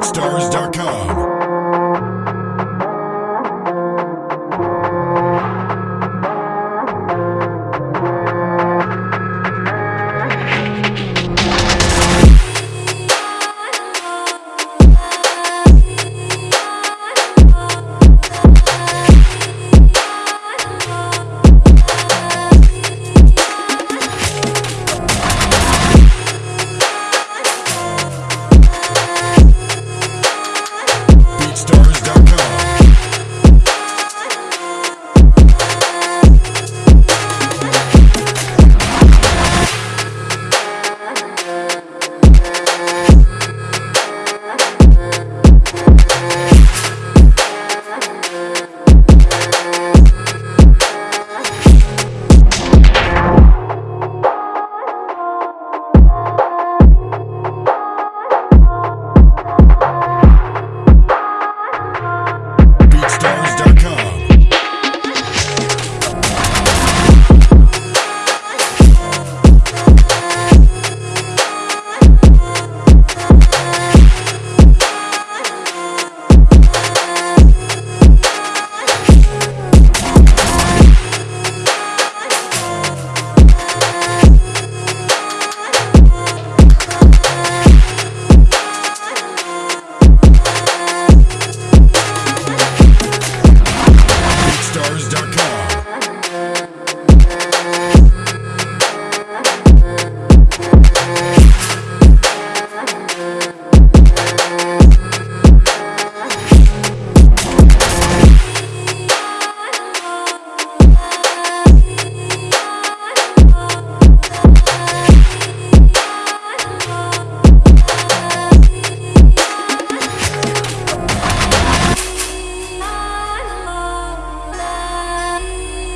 BeatStars.com.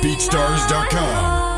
BeatStars.com.